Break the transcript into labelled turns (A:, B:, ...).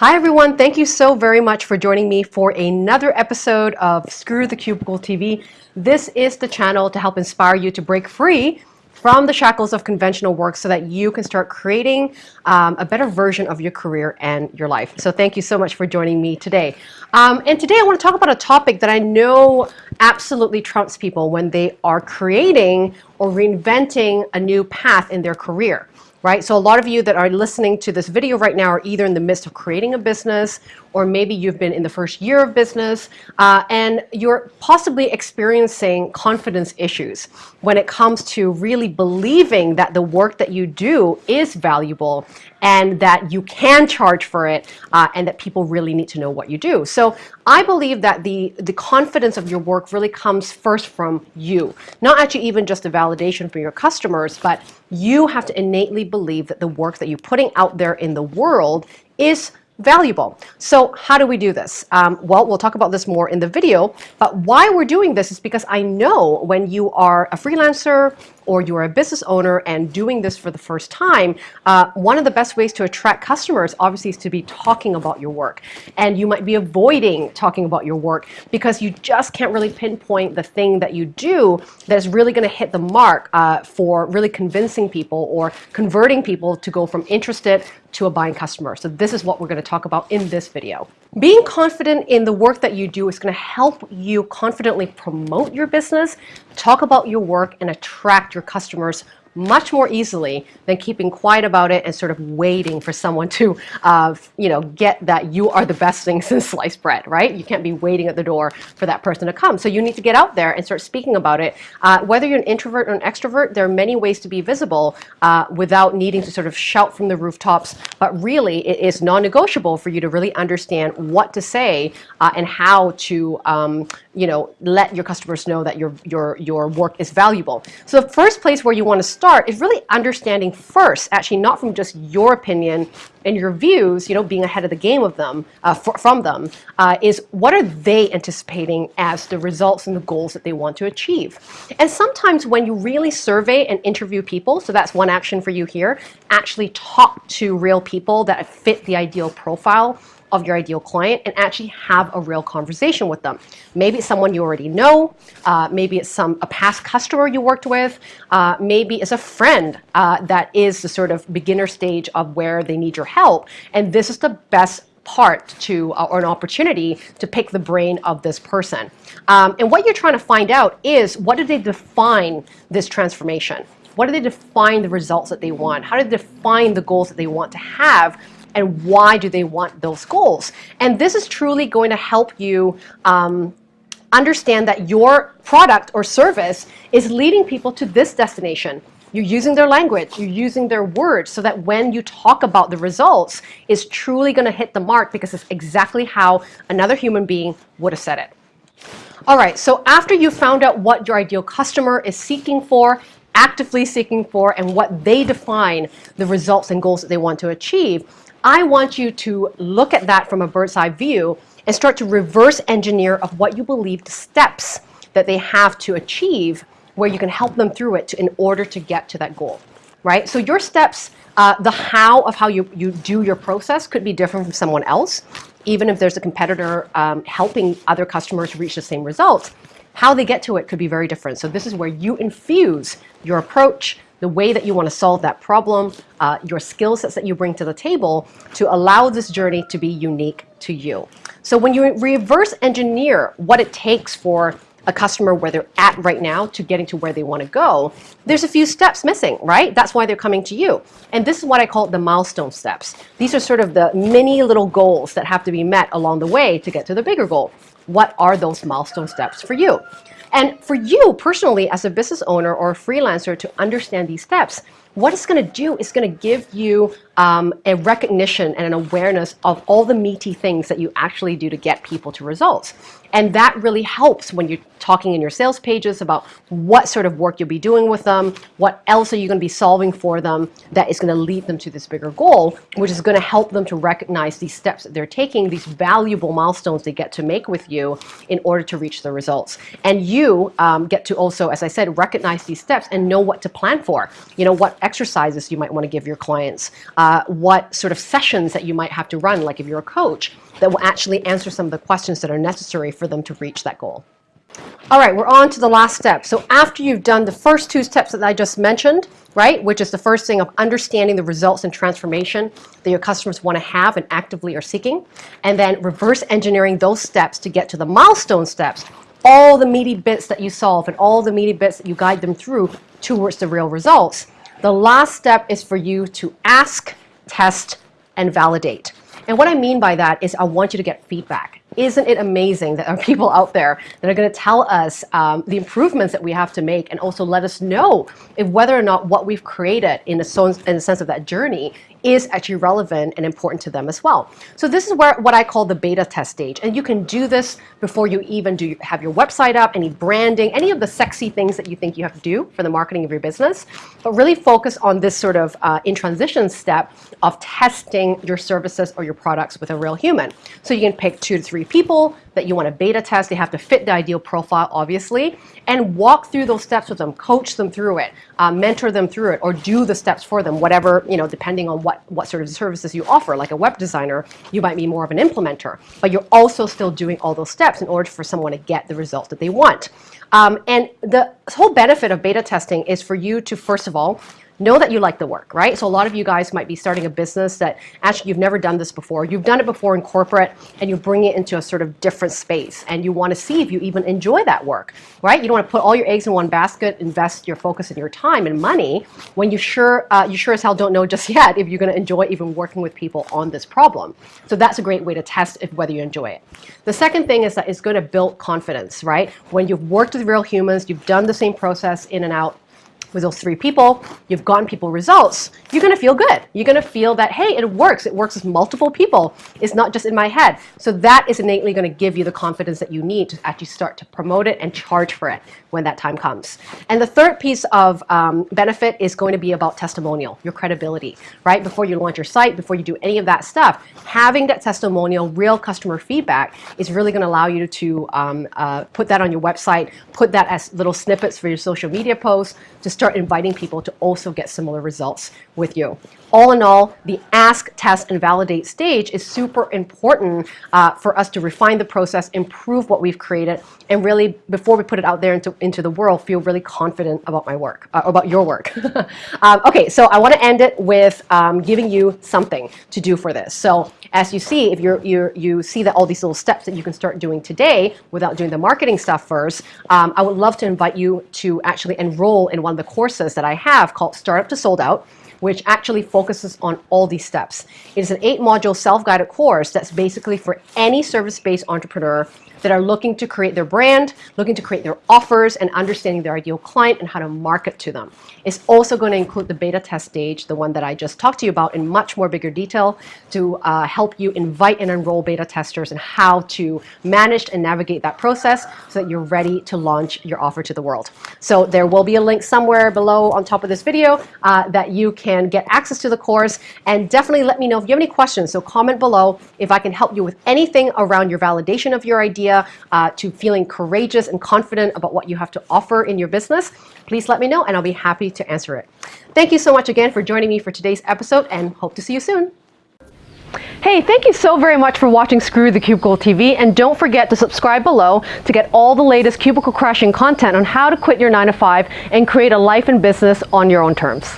A: Hi everyone, thank you so very much for joining me for another episode of Screw the Cubicle TV. This is the channel to help inspire you to break free from the shackles of conventional work so that you can start creating um, a better version of your career and your life. So thank you so much for joining me today. Um, and today I want to talk about a topic that I know absolutely trumps people when they are creating or reinventing a new path in their career right? So a lot of you that are listening to this video right now are either in the midst of creating a business or maybe you've been in the first year of business uh, and you're possibly experiencing confidence issues when it comes to really believing that the work that you do is valuable and that you can charge for it uh, and that people really need to know what you do. So I believe that the, the confidence of your work really comes first from you. Not actually even just a validation from your customers, but you have to innately believe that the work that you're putting out there in the world is valuable. So how do we do this? Um, well, we'll talk about this more in the video, but why we're doing this is because I know when you are a freelancer or you're a business owner and doing this for the first time, uh, one of the best ways to attract customers obviously is to be talking about your work. And you might be avoiding talking about your work because you just can't really pinpoint the thing that you do that is really going to hit the mark uh, for really convincing people or converting people to go from interested to a buying customer. So this is what we're going to talk about in this video. Being confident in the work that you do is going to help you confidently promote your business, talk about your work, and attract your customers much more easily than keeping quiet about it and sort of waiting for someone to, uh, you know, get that you are the best thing since sliced bread, right? You can't be waiting at the door for that person to come. So you need to get out there and start speaking about it. Uh, whether you're an introvert or an extrovert, there are many ways to be visible uh, without needing to sort of shout from the rooftops. But really, it is non-negotiable for you to really understand what to say uh, and how to, um, you know, let your customers know that your your your work is valuable. So the first place where you want to start is really understanding first, actually not from just your opinion and your views, you know, being ahead of the game of them, uh, from them, uh, is what are they anticipating as the results and the goals that they want to achieve. And sometimes when you really survey and interview people, so that's one action for you here, actually talk to real people that fit the ideal profile of your ideal client and actually have a real conversation with them. Maybe it's someone you already know. Uh, maybe it's some a past customer you worked with. Uh, maybe it's a friend uh, that is the sort of beginner stage of where they need your help. And this is the best part to uh, or an opportunity to pick the brain of this person. Um, and what you're trying to find out is what do they define this transformation? What do they define the results that they want? How do they define the goals that they want to have and why do they want those goals. And this is truly going to help you um, understand that your product or service is leading people to this destination. You're using their language, you're using their words so that when you talk about the results, it's truly going to hit the mark because it's exactly how another human being would have said it. All right, so after you found out what your ideal customer is seeking for, actively seeking for, and what they define the results and goals that they want to achieve, I want you to look at that from a bird's eye view and start to reverse engineer of what you believe the steps that they have to achieve where you can help them through it to, in order to get to that goal, right? So your steps, uh, the how of how you, you do your process could be different from someone else. Even if there's a competitor um, helping other customers reach the same results, how they get to it could be very different. So this is where you infuse your approach, the way that you want to solve that problem, uh, your skill sets that you bring to the table to allow this journey to be unique to you. So when you reverse engineer what it takes for a customer where they're at right now to getting to where they want to go, there's a few steps missing, right? That's why they're coming to you. And this is what I call the milestone steps. These are sort of the mini little goals that have to be met along the way to get to the bigger goal. What are those milestone steps for you? And for you personally as a business owner or a freelancer to understand these steps, what it's going to do is going to give you um, a recognition and an awareness of all the meaty things that you actually do to get people to results. And that really helps when you're talking in your sales pages about what sort of work you'll be doing with them, what else are you going to be solving for them that is going to lead them to this bigger goal, which is going to help them to recognize these steps that they're taking, these valuable milestones they get to make with you in order to reach the results. And you um, get to also, as I said, recognize these steps and know what to plan for. You know, what exercises you might want to give your clients. Uh, what sort of sessions that you might have to run, like if you're a coach, that will actually answer some of the questions that are necessary for them to reach that goal. All right, we're on to the last step. So after you've done the first two steps that I just mentioned, right, which is the first thing of understanding the results and transformation that your customers want to have and actively are seeking, and then reverse engineering those steps to get to the milestone steps, all the meaty bits that you solve and all the meaty bits that you guide them through towards the real results. The last step is for you to ask, test, and validate. And what I mean by that is I want you to get feedback isn't it amazing that there are people out there that are going to tell us um, the improvements that we have to make and also let us know if whether or not what we've created in a, in a sense of that journey is actually relevant and important to them as well. So this is where what I call the beta test stage. And you can do this before you even do have your website up, any branding, any of the sexy things that you think you have to do for the marketing of your business. But really focus on this sort of uh, in transition step of testing your services or your products with a real human. So you can pick two to three people that you want to beta test. They have to fit the ideal profile, obviously, and walk through those steps with them, coach them through it, uh, mentor them through it, or do the steps for them, whatever, you know, depending on what, what sort of services you offer. Like a web designer, you might be more of an implementer, but you're also still doing all those steps in order for someone to get the result that they want. Um, and the whole benefit of beta testing is for you to, first of all, know that you like the work, right? So a lot of you guys might be starting a business that actually you've never done this before. You've done it before in corporate and you bring it into a sort of different space and you want to see if you even enjoy that work, right? You don't want to put all your eggs in one basket, invest your focus and your time and money when you sure, uh, you sure as hell don't know just yet if you're going to enjoy even working with people on this problem. So that's a great way to test if whether you enjoy it. The second thing is that it's going to build confidence, right? When you've worked with real humans, you've done the same process in and out, with those three people, you've gotten people results, you're going to feel good. You're going to feel that, hey, it works. It works with multiple people. It's not just in my head. So that is innately going to give you the confidence that you need to actually start to promote it and charge for it when that time comes. And the third piece of um, benefit is going to be about testimonial, your credibility, right? Before you launch your site, before you do any of that stuff, having that testimonial, real customer feedback is really going to allow you to um, uh, put that on your website, put that as little snippets for your social media posts, to start inviting people to also get similar results with you. All in all, the ask, test, and validate stage is super important uh, for us to refine the process, improve what we've created, and really, before we put it out there into, into the world, feel really confident about my work, uh, about your work. um, okay, so I want to end it with um, giving you something to do for this. So as you see, if you're, you're, you see that all these little steps that you can start doing today without doing the marketing stuff first, um, I would love to invite you to actually enroll in one of the courses that I have called Startup to Sold Out which actually focuses on all these steps. It is an eight module self-guided course that's basically for any service-based entrepreneur that are looking to create their brand, looking to create their offers, and understanding their ideal client and how to market to them. It's also going to include the beta test stage, the one that I just talked to you about in much more bigger detail to uh, help you invite and enroll beta testers and how to manage and navigate that process so that you're ready to launch your offer to the world. So there will be a link somewhere below on top of this video uh, that you can get access to the course and definitely let me know if you have any questions. So comment below if I can help you with anything around your validation of your idea idea uh, to feeling courageous and confident about what you have to offer in your business, please let me know and I'll be happy to answer it. Thank you so much again for joining me for today's episode and hope to see you soon. Hey, thank you so very much for watching Screw the Cubicle TV and don't forget to subscribe below to get all the latest cubicle crashing content on how to quit your 9 to 5 and create a life and business on your own terms.